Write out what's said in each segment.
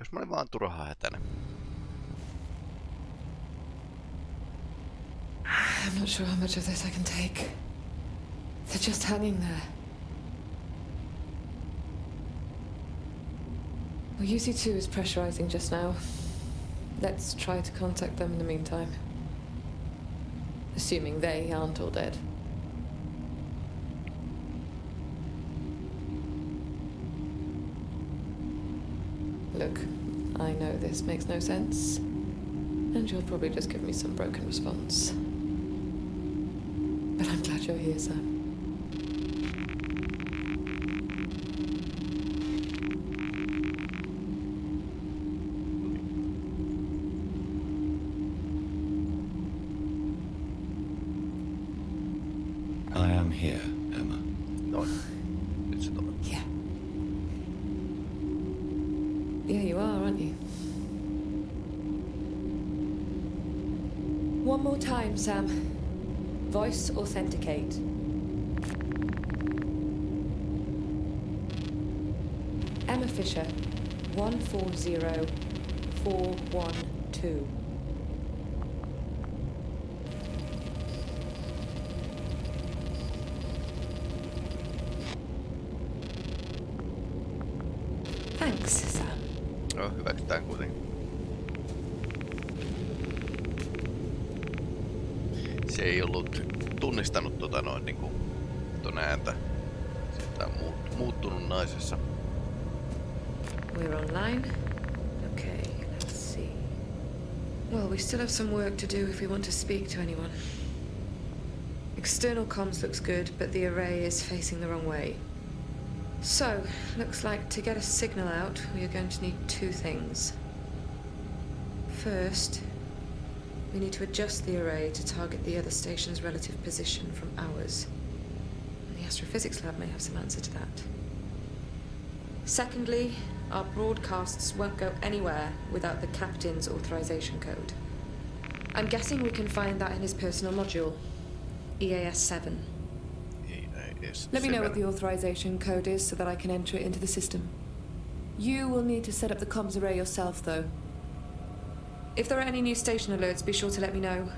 Jos mä olin vaan turhaa hätäinen. I'm not sure how much of this I can take. They're just hanging there. Well, UC2 is pressurizing just now. Let's try to contact them in the meantime. Assuming they aren't all dead. Look, I know this makes no sense. And you'll probably just give me some broken response. But I'm glad you're here, Sam. time, Sam. Voice authenticate. Emma Fisher, one four zero four one two. Tunnistanut tota noin niinku ääntä. Sitä on muut, muuttunut naisessa. We're online. Okay, let's see. Well, we still have some work to do if we want to speak to anyone. External comms looks good, but the array is facing the wrong way. So, looks like to get a signal out, we are going to need two things. First, we need to adjust the array to target the other station's relative position from ours. The astrophysics lab may have some answer to that. Secondly, our broadcasts won't go anywhere without the captain's authorization code. I'm guessing we can find that in his personal module, EAS 7. Ei, ei Let me know what the authorization code is so that I can enter it into the system. You will need to set up the comms array yourself, though. If there are any new station alerts, be sure to let me know.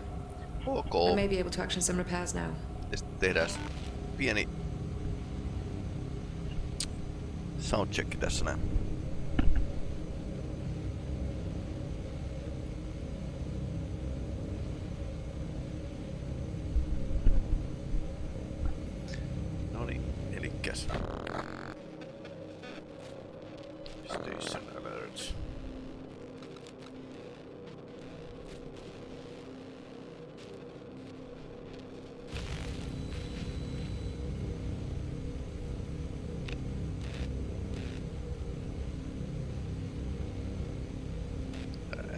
I Ok. may be able to action some repairs now. Tehdään pieni soundcheck tässä näin. No niin, elikkäs. Station alerts.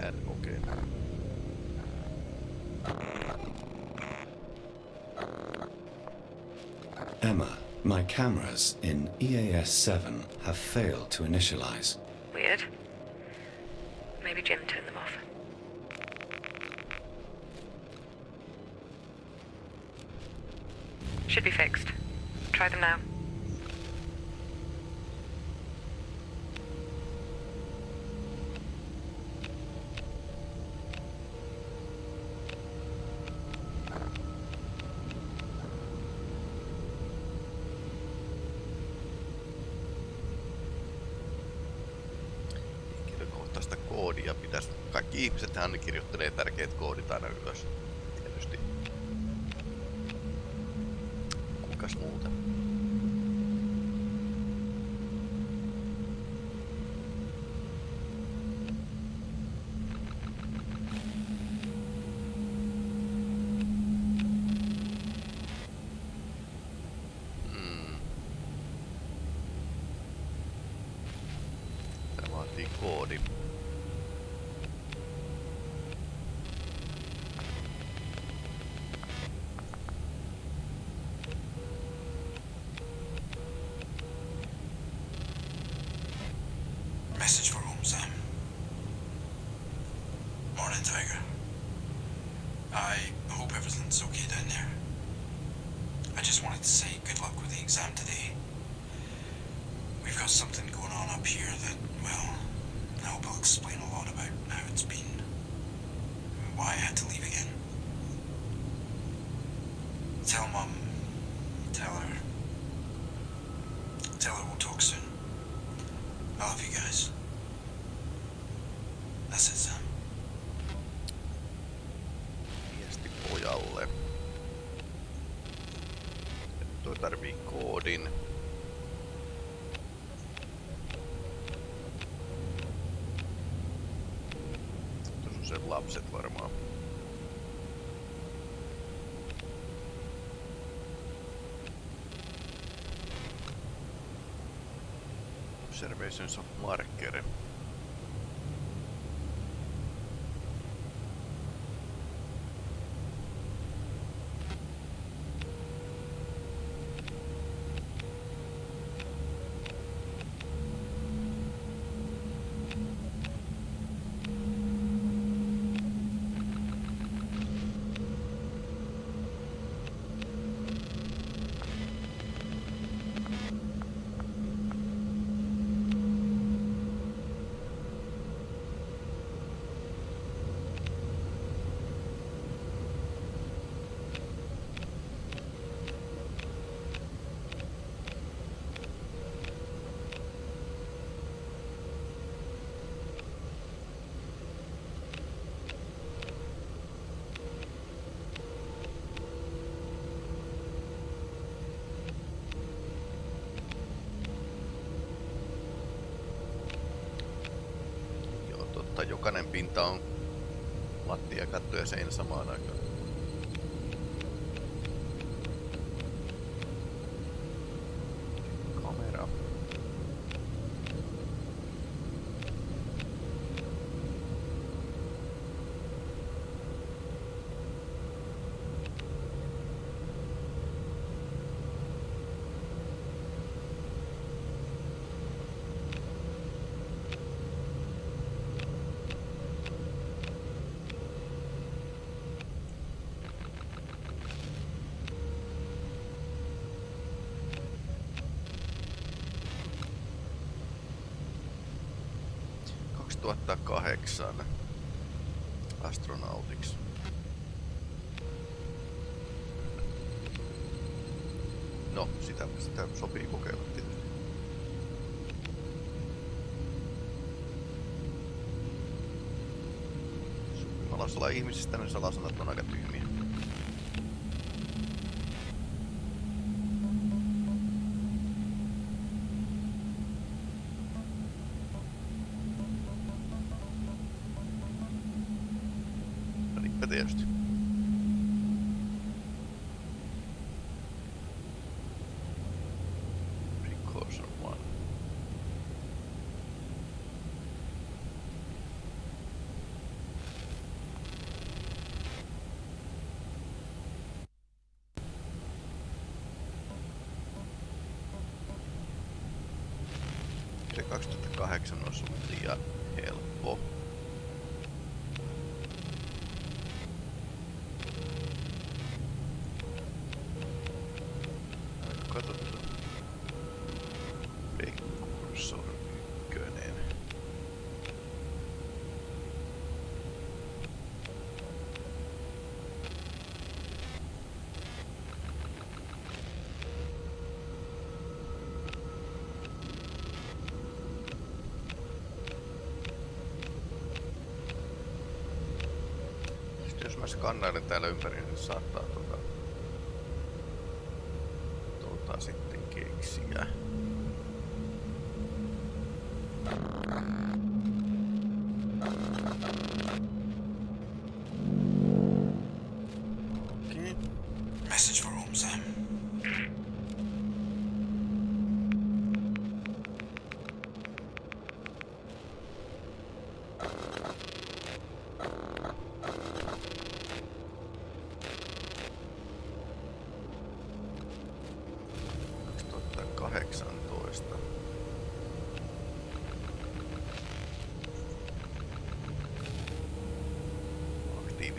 Ään, okei. Okay. Emma, my in EAS 7 have failed to initialize. Weird. Kaikki ihmisethän ne kirjoittelee tärkeät koodit aina ylös. Tietysti. Kuinkas muuta? Sen lapset varmaan. Observations of marker. Pinta on lattia, katto ja seinä samaan aikaan. 2008 astronautiksi. No, sitä, sitä sopii kokeilla tietysti. Salasala ihmisistä, niin salasanat on aika tyhmiä. Skannailen täällä ympäri, niin saattaa tuota, tuota sitten keksiä.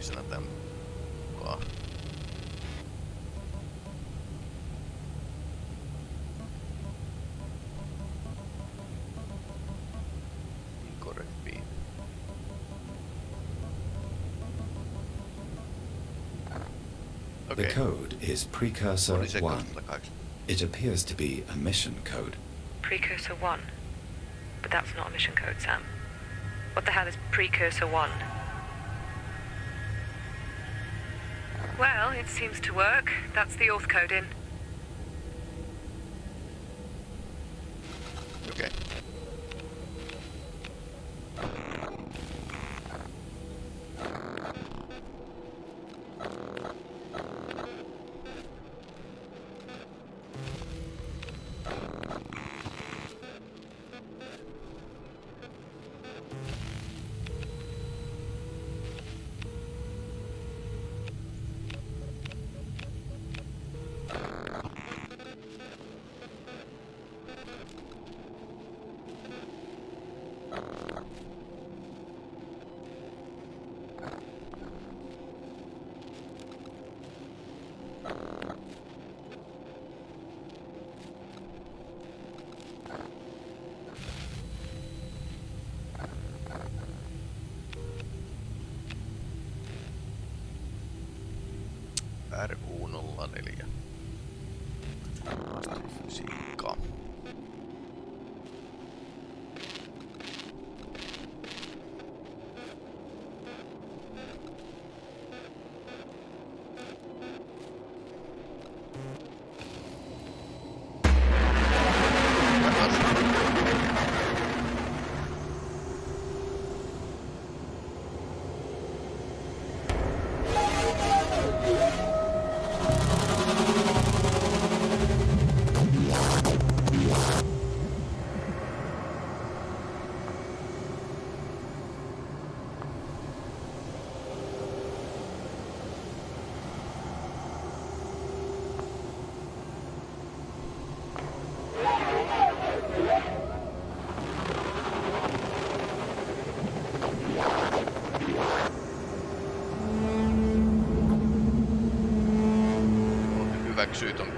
reason them. Incorrect The code is Precursor is 1. It appears to be a mission code. Precursor 1? But that's not a mission code, Sam. What the hell is Precursor 1? Seems to work. That's the auth code in. hyväksyy ton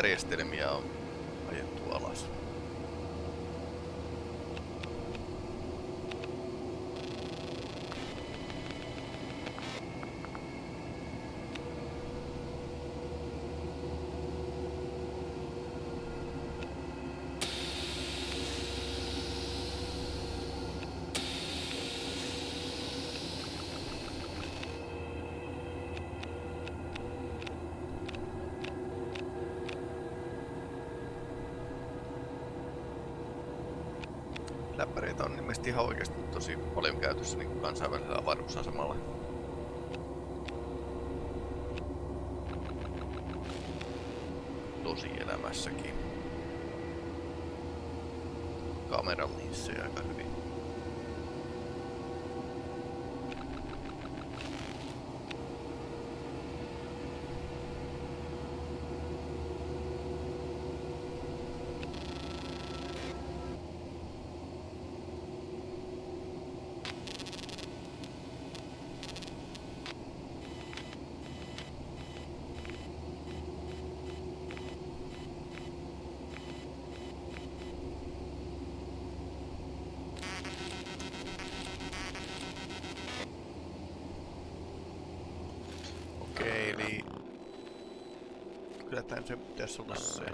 järjestelmiä on. Ihan oikeasti tosi paljon käytössä niin kansainvälisellä avaruusasemalla. Se pitäisi olla se.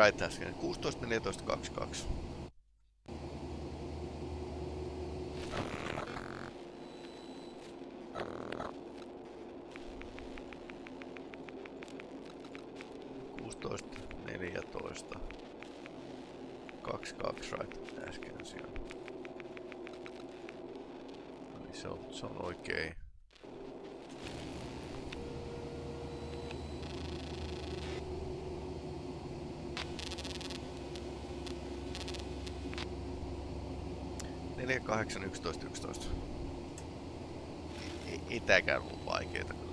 Right äsken. 16, 14, 22. 9, 11, 11. Ei, ei tääkään ollut vaikeeta kyllä.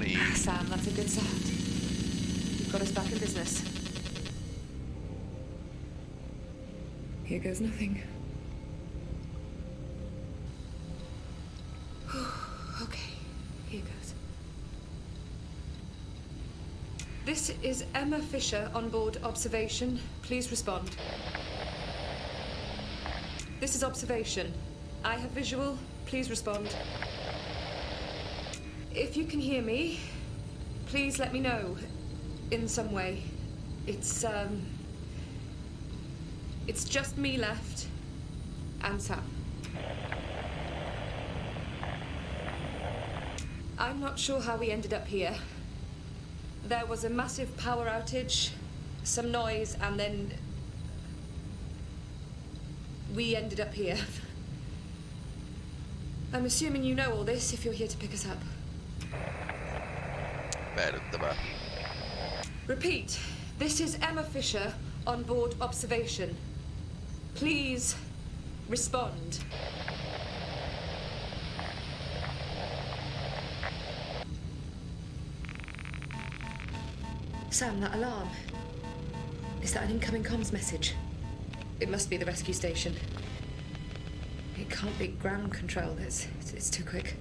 Noniin. Ah, Sam, that's a good sound. You've got us back in business. Here goes nothing. okay, here goes. This is Emma Fisher on board observation. Please respond. This is observation. I have visual. Please respond. If you can hear me, please let me know in some way. It's um it's just me left and Sam. I'm not sure how we ended up here. There was a massive power outage, some noise, and then we ended up here. I'm assuming you know all this if you're here to pick us up. Repeat, this is Emma Fisher on board observation. Please respond. Sam, that alarm. Is that an incoming comms message? It must be the rescue station. It can't be ground control. It's, it's, it's too quick.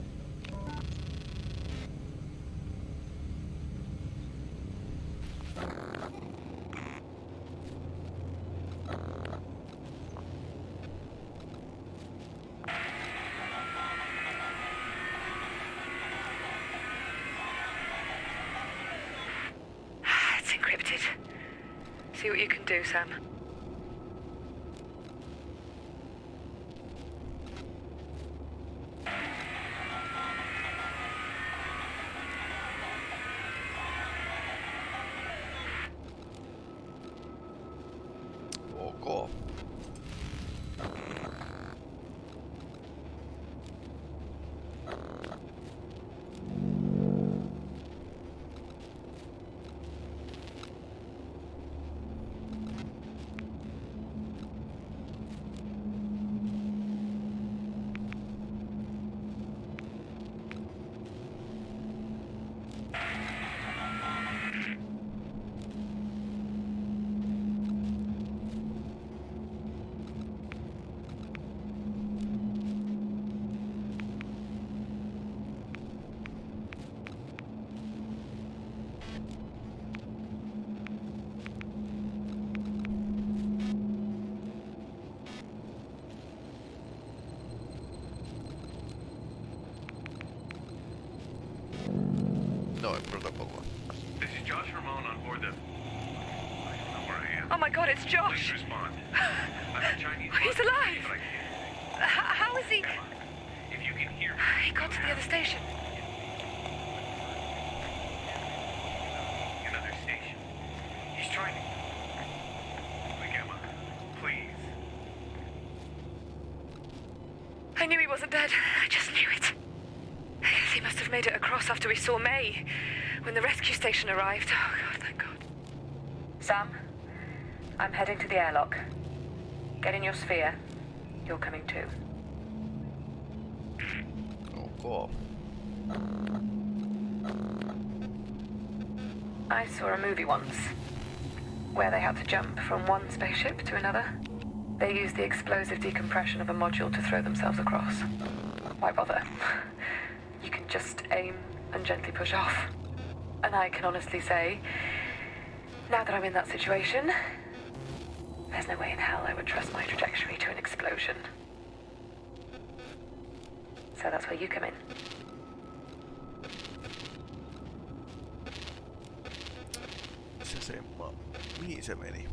It's encrypted. See what you can do, Sam. Noin protokolla. This is Josh Ramon on board the. I don't know where I am. Oh my god, it's Please Josh! respond. I'm a Chinese. He's alive! But I can't. How is he? If you can hear me, He got to the other station. another station. He's trying to. Like Emma, please. I knew he wasn't dead. I just knew it. I guess he must have made it across after we saw May. When the rescue station arrived. Oh god, thank god. Sam, I'm heading to the airlock. Get in your sphere. You're coming too. Oh, ok. I saw a movie once where they had to jump from one spaceship to another. They used the explosive decompression of a module to throw themselves across. Why bother? You can just aim and gently push off. And I can honestly say, now that I'm in that situation, there's no way in hell I would trust my trajectory to an explosion. So that's where you come in. Se semma. Mihin se meni?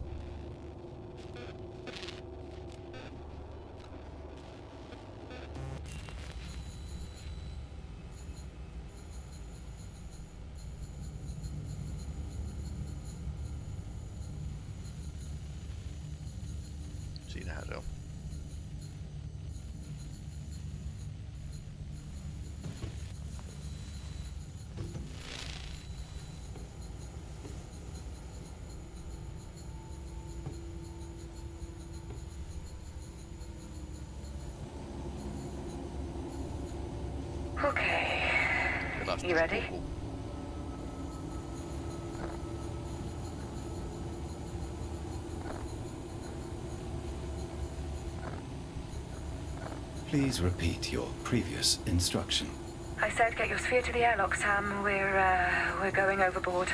Okay. You ready? Please repeat your previous instruction. I said get your sphere to the airlock, Sam. We're, uh, we're going overboard.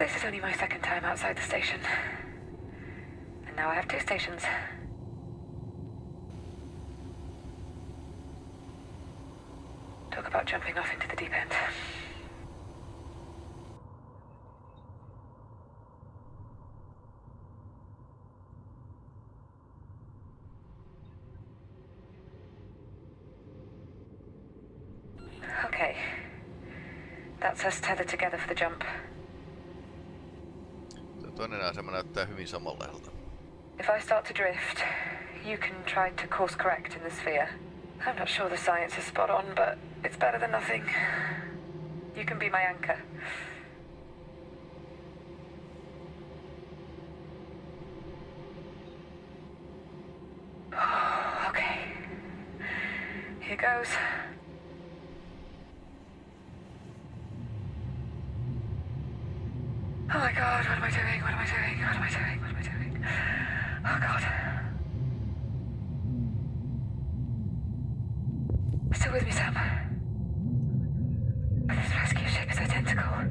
This is only my second time outside the station. And now I have two stations. Talk about jumping off into the deep end. Okay. That's us tethered together for the jump. Toinen asema näyttää hyvin samanlaiselta. If I start to drift, you can try to course correct in the sphere. I'm not sure the science is spot on, but it's better than nothing. You can be my anchor. okay. Here goes. Oh my god, what am I doing? What am I doing? What am I doing? What am I doing? Oh god. Still with me, Sam. This rescue ship is identical.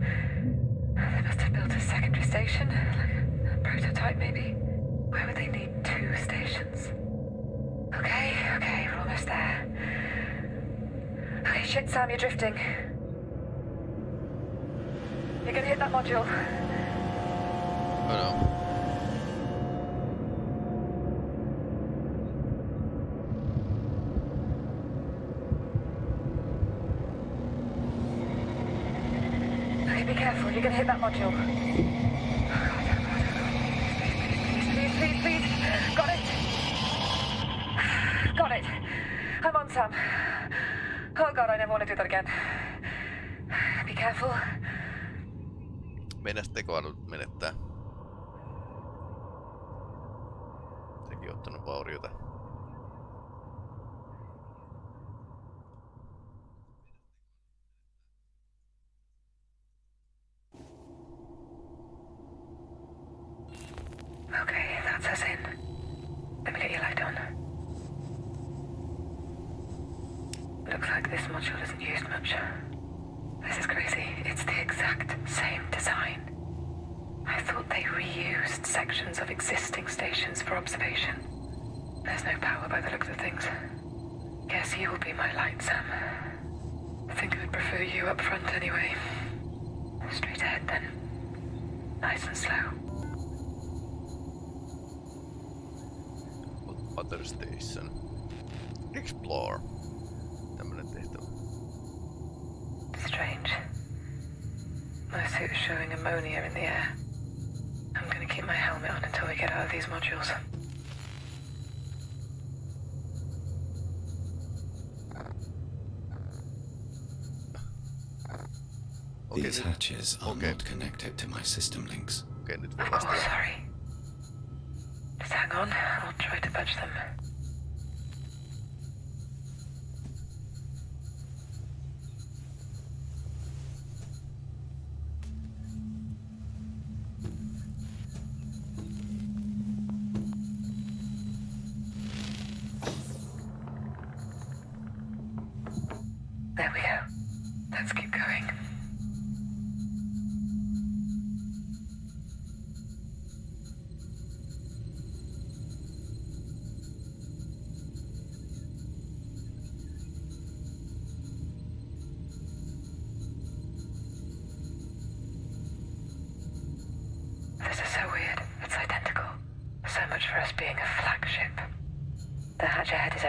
They must have built a secondary station, like a prototype maybe. Why would they need two stations? Okay, okay, we're almost there. Okay, shit, Sam, you're drifting. You're gonna hit that module. Oh no. Okay, be careful. You're gonna hit that module. Oh, God, oh, God, oh, God. Please, please, please, please, please. Got it. Got it. I'm on, Sam. Oh, God, I never want to do that again. Be careful. Meidän tekoäly menettää. aiheuttanut vauriota. Okay, that's us in. Let me get your light on. Looks like this module isn't used much. This is crazy. It's the exact same design. I thought they reused sections of existing stations for observation. There's no power by the looks of things. Guess you'll be my light, Sam. I think I'd prefer you up front anyway. Straight ahead then. Nice and slow. What other Station. Explore. Showing ammonia in the air. I'm gonna keep my helmet on until we get out of these modules. Okei, These hatches are okay. not connected to my system links. okei, nyt voi Oh, sorry. Just hang on. I'll try to budge them.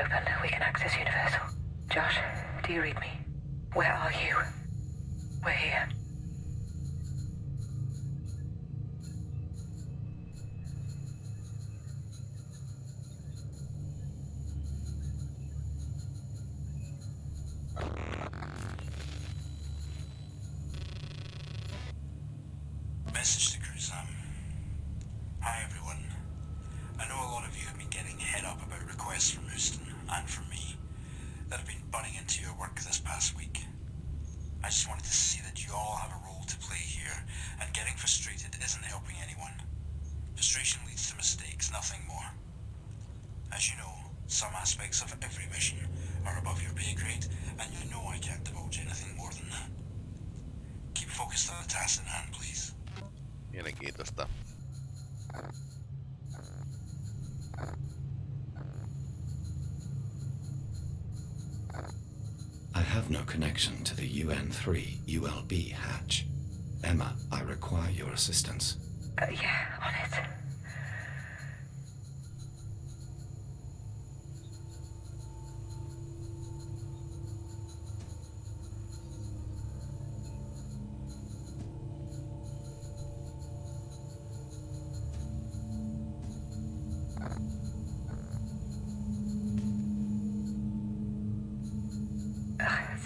Open. We can access Universal. Josh, do you read me? Where are you?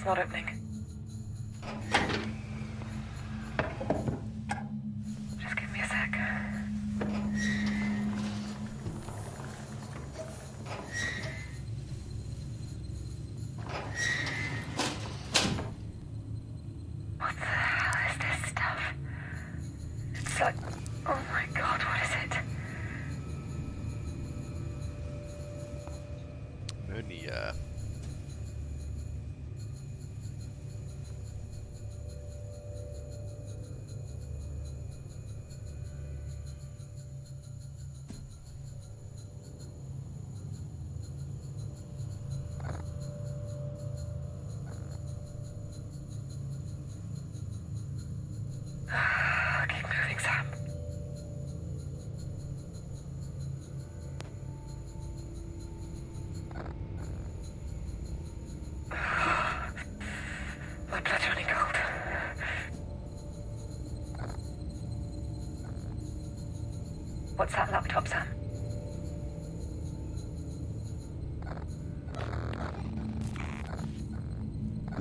Not opening.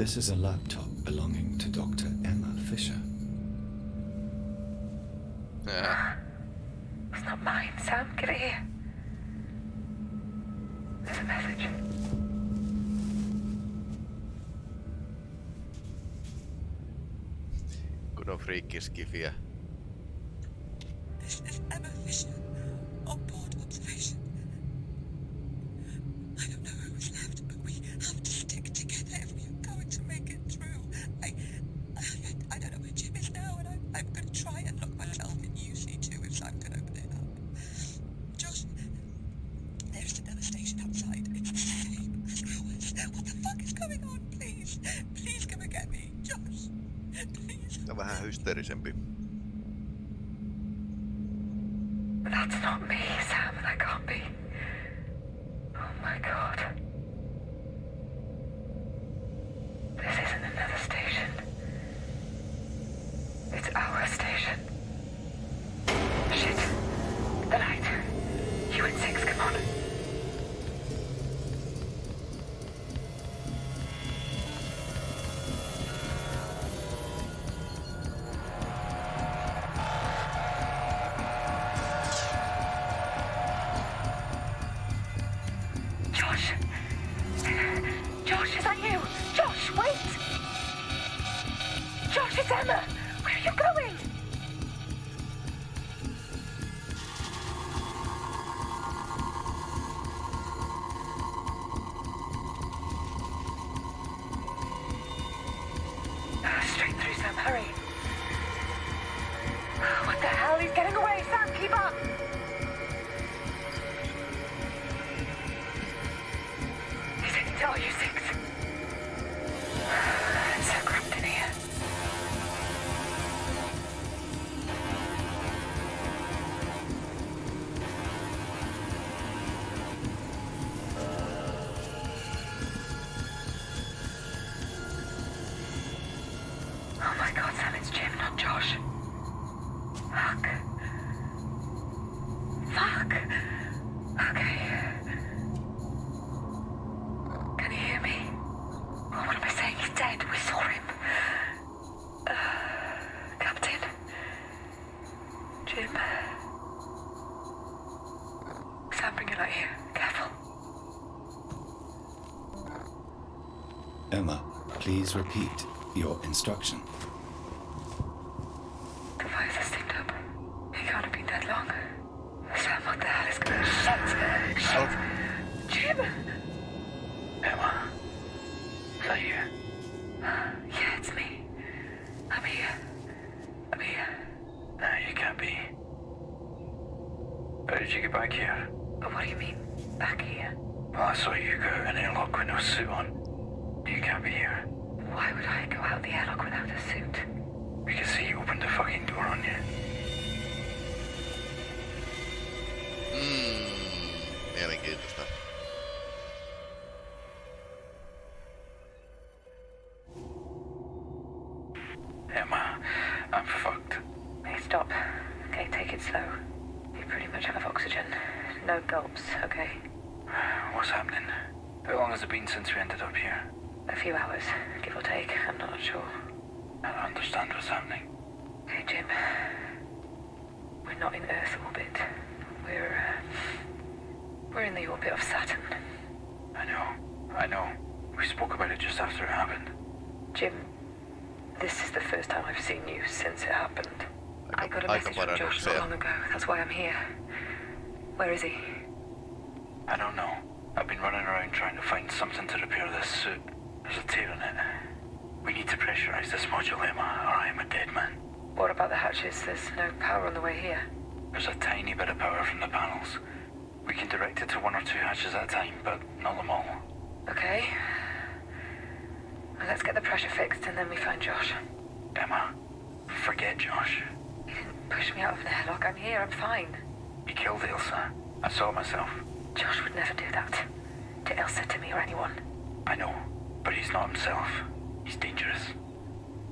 This is a laptop belonging to Dr. Emma Fisher. Ää, It's not mine, Sam. Give it here. There's a message. Kun on friikkiskifiä. Hysteerisempi. Please repeat your instruction. The fires are steamed up. He can't have been dead long. Sam, what the hell is going on? Shit! Shit! Jim! Emma, is that you? Yeah, it's me. I'm here. I'm here. No, you can't be. How did you get back here? But what do you mean, back here? Well, I saw you go out an airlock with no suit on. You can't be here. Why would I go out the airlock without a suit? We can see you opened the fucking door on you. Mm, mielenkiintoista. Emma, I'm fucked. Hey, stop. Okay, take it slow. You pretty much have oxygen. No gulps, okay? What's happening? How long has it been since we ended up here? A few hours, give or take. I'm not sure. I don't understand what's happening. Hey, Jim. We're not in Earth orbit. We're, uh, we're in the orbit of Saturn. I know, I know. We spoke about it just after it happened. Jim, this is the first time I've seen you since it happened. I got a message from Josh not long ago. That's why I'm here. Where is he? I don't know. I've been running around trying to find something to repair this suit. There's a tear in it. We need to pressurize this module, Emma, or I am a dead man. What about the hatches? There's no power on the way here. There's a tiny bit of power from the panels. We can direct it to one or two hatches at a time, but not them all. Okay. Well, let's get the pressure fixed and then we find Josh. Emma, forget Josh. He didn't push me out of an airlock. I'm here. I'm fine. He killed Ilsa. I saw it myself. Josh would never do that. To Elsa, to me, or anyone. I know, but he's not himself. He's dangerous.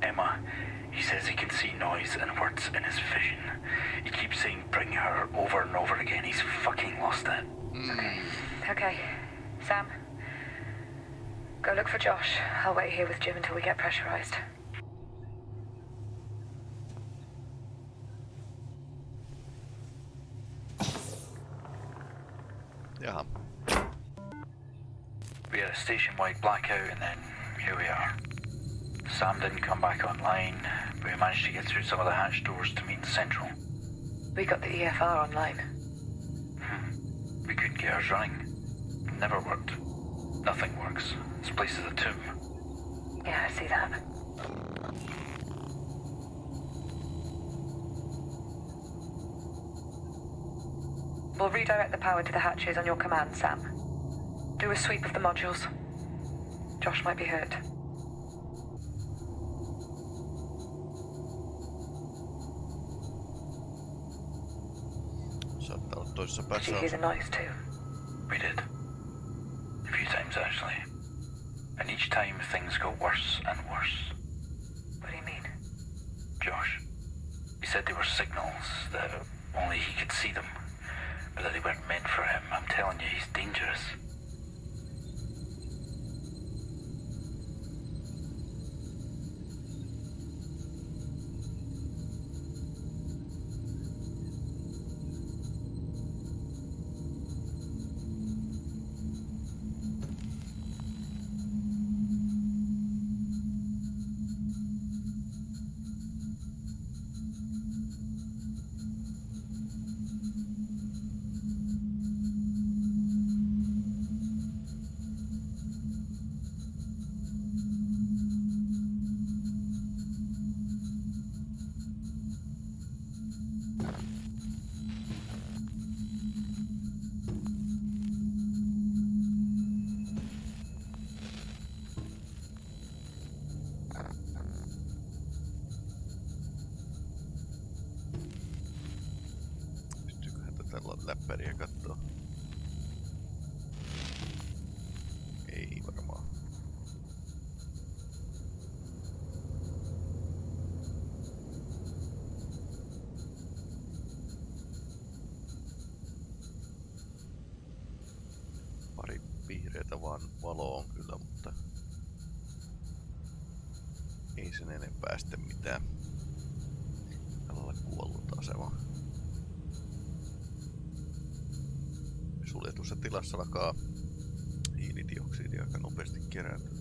Emma, he says he can see noise and words in his vision. He keeps saying bring her over and over again. He's fucking lost it. Hmm. Okay. Okay. Sam. Go look for Josh. I'll wait here with Jim until we get pressurized. Yeah. We had a station-wide blackout, and then here we are. Sam didn't come back online, but we managed to get through some of the hatch doors to meet Central. We got the EFR online. Hmm. We couldn't get ours running. Never worked. Nothing works. This place is a tomb. Yeah, I see that. We'll redirect the power to the hatches on your command, Sam. Do a sweep of the modules. Josh might be hurt. Saattaa olla toisessa Did you hear the noise too? We did. A few times, actually. And each time things got worse and worse. What do you mean? Josh. He said they were signals, that only he could see them. But that they weren't meant for him. I'm telling you, he's Pari vihreätä vaan valo on kyllä, mutta ei sen enempää sitten mitään. Tällä kuollut asema. suljetussa tilassa alkaa hiilidioksidi aika nopeasti kerääntyä.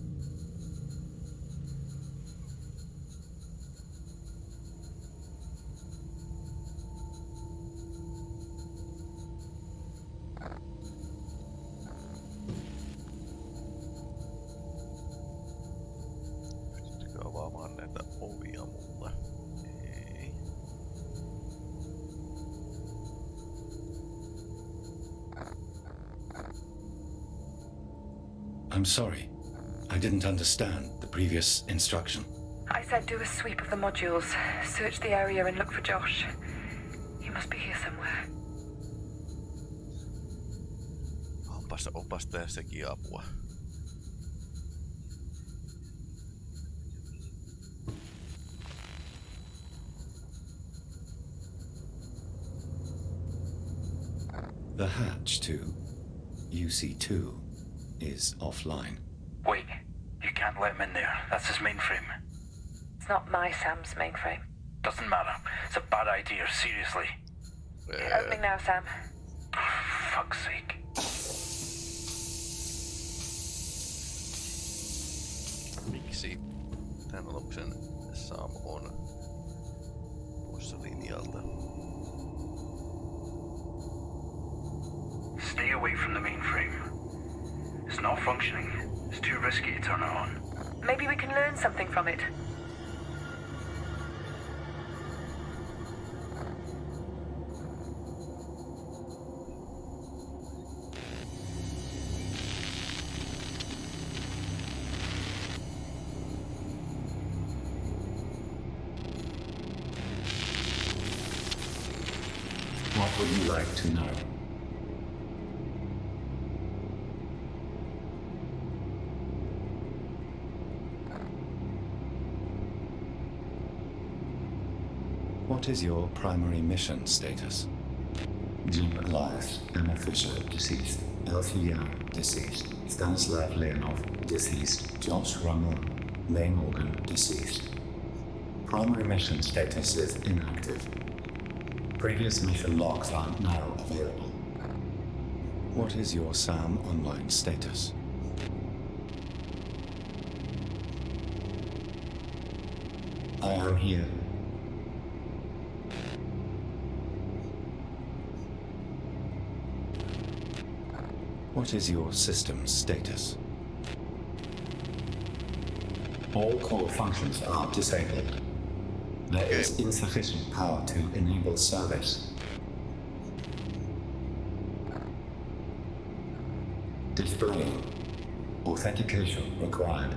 I'm sorry. I didn't understand the previous instruction. I said do a sweep of the modules, search the area and look for Josh. He must be here somewhere. Onpas, onpas tää sekin apua. The hatch to UC2 is offline. Wait. You can't let him in there. That's his mainframe. It's not my Sam's mainframe. Doesn't matter. It's a bad idea, seriously. Ää, Opening now, Sam. Fuck's sake. miksi tämän aluksen Sam on poissa linjalta? Stay away from the mainframe. It's not functioning. It's too risky to turn it on. Maybe we can learn something from it. is your primary mission status? Jim Elias, Emma Fisher, deceased. Elsie Young, deceased. Stanislav Leonov, deceased. Josh Rummel, May Morgan, deceased. Primary mission status is inactive. Previous mission logs are now available. What is your SAM online status? I am here What is your system's status? All core functions are disabled. There is insufficient power to enable service. Displaying. Authentication required.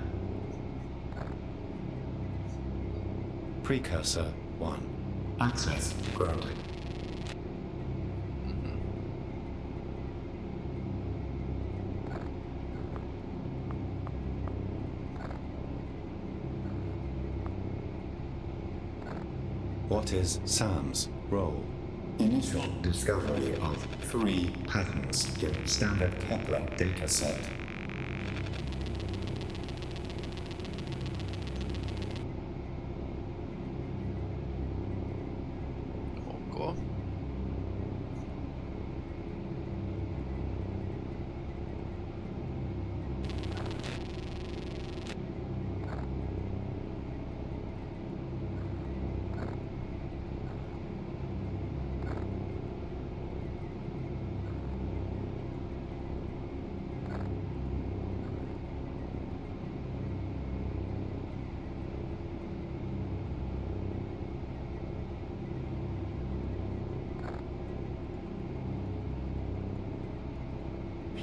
Precursor 1. Access granted. What is Sam's role? Initial discovery of three patterns in standard Kepler dataset. Ok.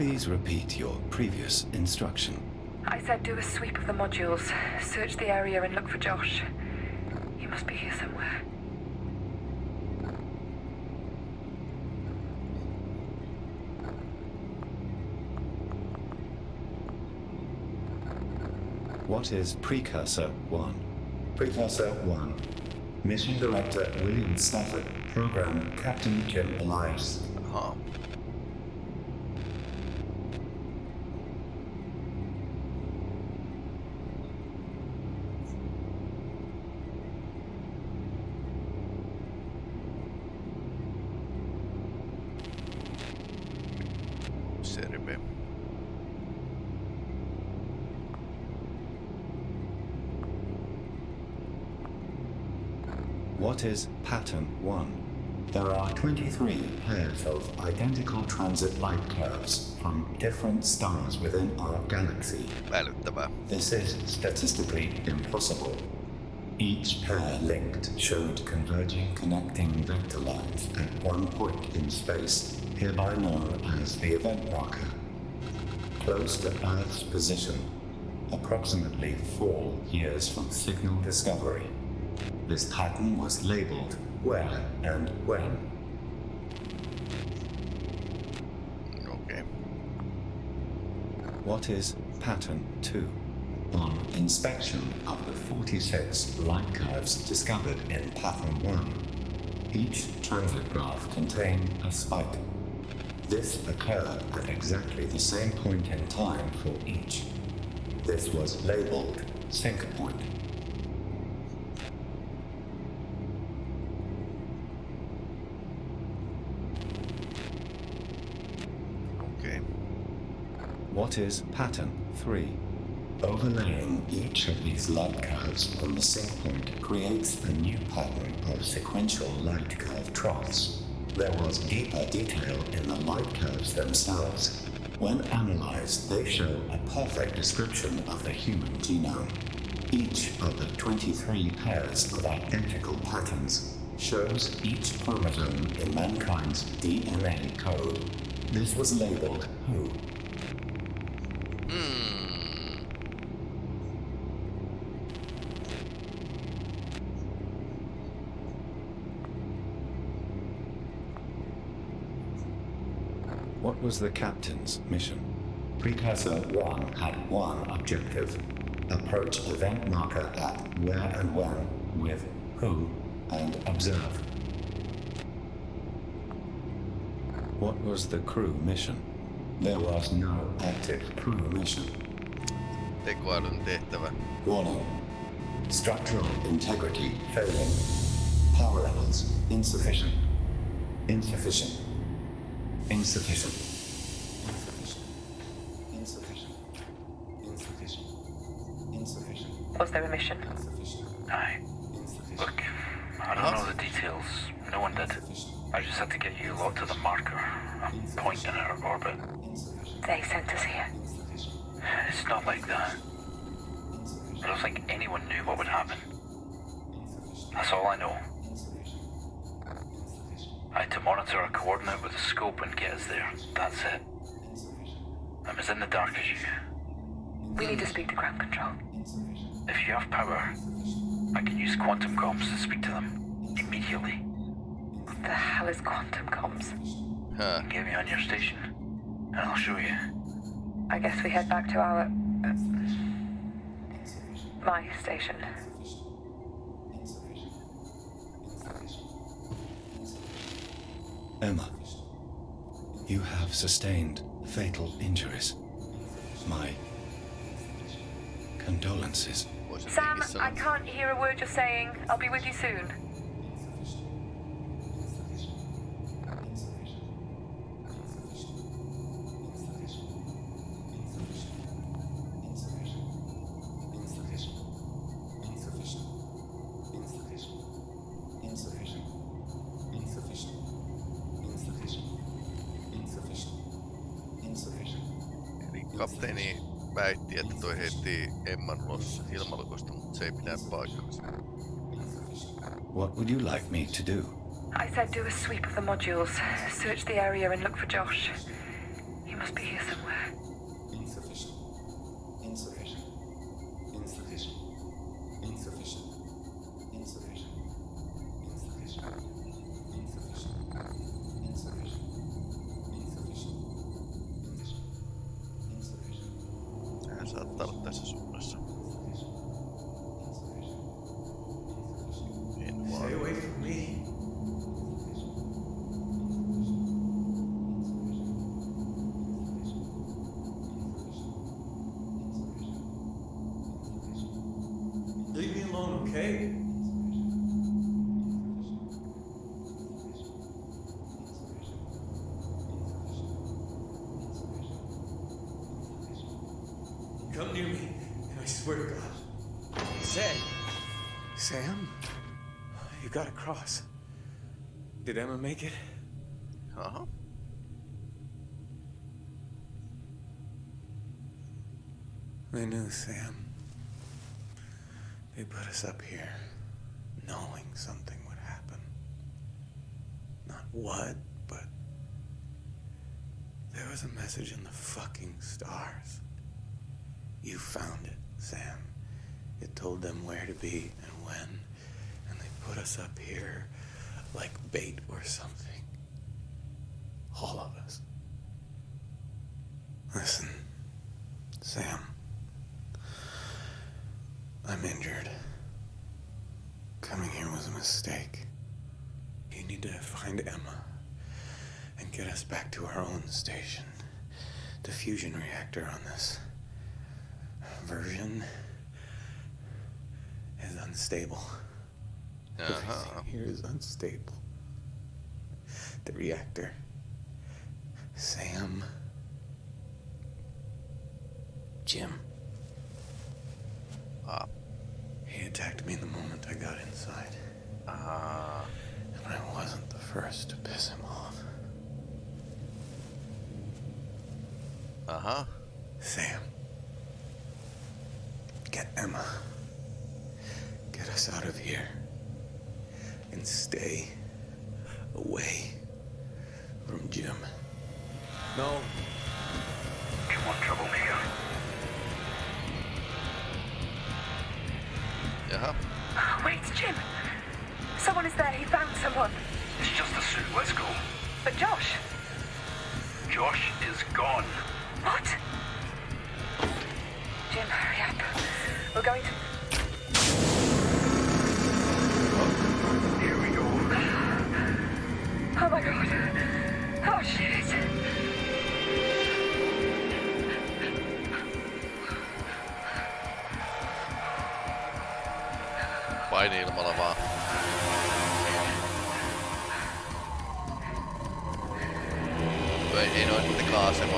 Please repeat your previous instruction. I said do a sweep of the modules, search the area and look for Josh. He must be here somewhere. What is Precursor 1? Precursor 1. Mission Director William Stafford. Program Captain Jim Elias. What is Pattern 1? There are 23 pairs of identical transit light curves from different stars within our galaxy. Älyttävää. This is statistically impossible. Each pair linked showed converging connecting vector lines at one point in space, hereby known as the event marker. Close to Earth's position, approximately four years from signal discovery. This pattern was labeled where and when. Okei. What is Pattern 2? On inspection of the 46 light curves discovered in Pattern 1, each transit graph contained a spike. This occurred at exactly the same point in time for each. This was labeled sync point. Is Pattern 3? Overlaying each of these light curves on the sync point creates a new pattern of sequential light curve troughs. There was deeper detail in the light curves themselves. When analyzed, they show a perfect description of the human genome. Each of the 23 pairs of identical patterns shows each chromosome in mankind's DNA code. This was labeled WHO. Was the captain's mission? Precursor 1 had one objective. Approach event marker at where and when with who and observe. What was the crew mission? There was no active crew mission. Tekoälyn tehtävä. Warning. Structural integrity failing. Power levels insufficient. Insufficient. Insufficient. Insufficient. Insufficient. Insufficient. Was there a mission? Insufficient. Aye. Look, I don't know the details. No one did. I just had to get you lot to the marker, a point in our orbit. They sent us here. It's not like that. I don't think anyone knew what would happen. That's all I know. I had to monitor a coordinate with a scope and get us there. That's it. I'm as in the dark as you. We need to speak to ground control. If you have power, I can use quantum comms to speak to them immediately. What the hell is quantum comms? Huh. Get me on your station, and I'll show you. I guess we head back to our. Uh, my station. Emma, you have sustained fatal injuries. My condolences. Sam, I can't hear a word you're saying. I'll be with you soon. Mutta se ei pidä paikkaansa. What would you like me to do? I said do a sweep of the modules, search the area and look for Josh. He must be here somewhere. Say, Sam? You got across. Did Emma make it? Aha. They knew, Sam. They put us up here, knowing something would happen. Not what, but there was a message in the fucking stars. You found it, Sam. It told them where to be and when, and they put us up here like bait or something. All of us. Listen, Sam. I'm injured. Coming here was a mistake. You need to find Emma and get us back to our own station. The fusion reactor on this version is unstable. Everything here is unstable. The reactor. Sam. Jim. Ah. He attacked me the moment I got inside. Ah. And I wasn't the first to piss him off. Uh huh. Sam. Get Emma. Get us out of here. And stay away from Jim. No. Come on, troublemaker. Jaha. Oh, wait, Jim! Someone is there. He found someone. It's just a suit. Let's go. But Josh! Josh is gone. What? Jim, hurry up. We're going to. Oh my god. Oh shit. Paini-ilmalla vaan. Ei, noin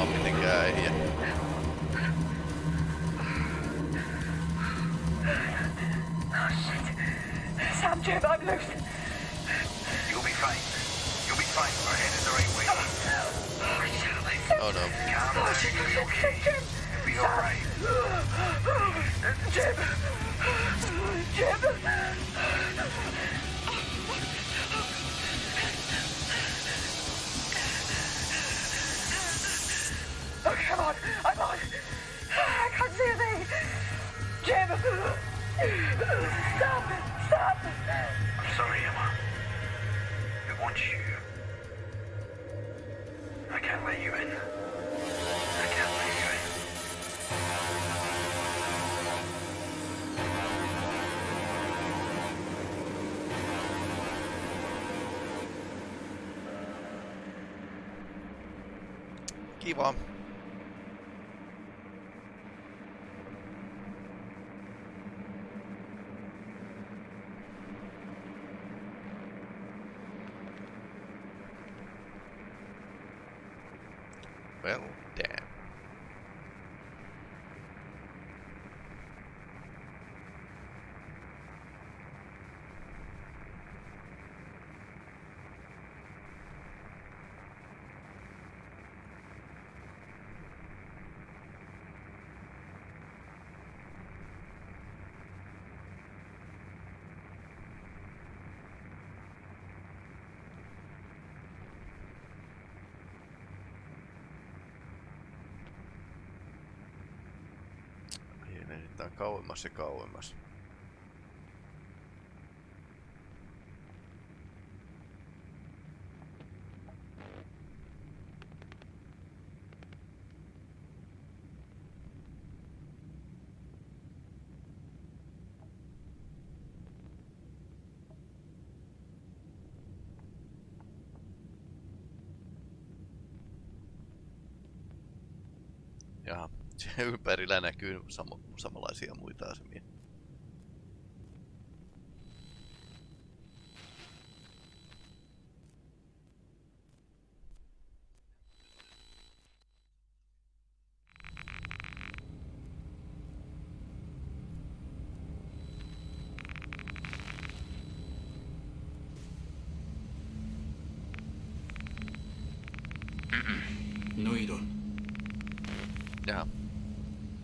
mitenkään. It's okay, Jim. Be alright. Well, damn. kauemmas ja kauemmas. ympärillä näkyy sam- samanlaisia muita asemia.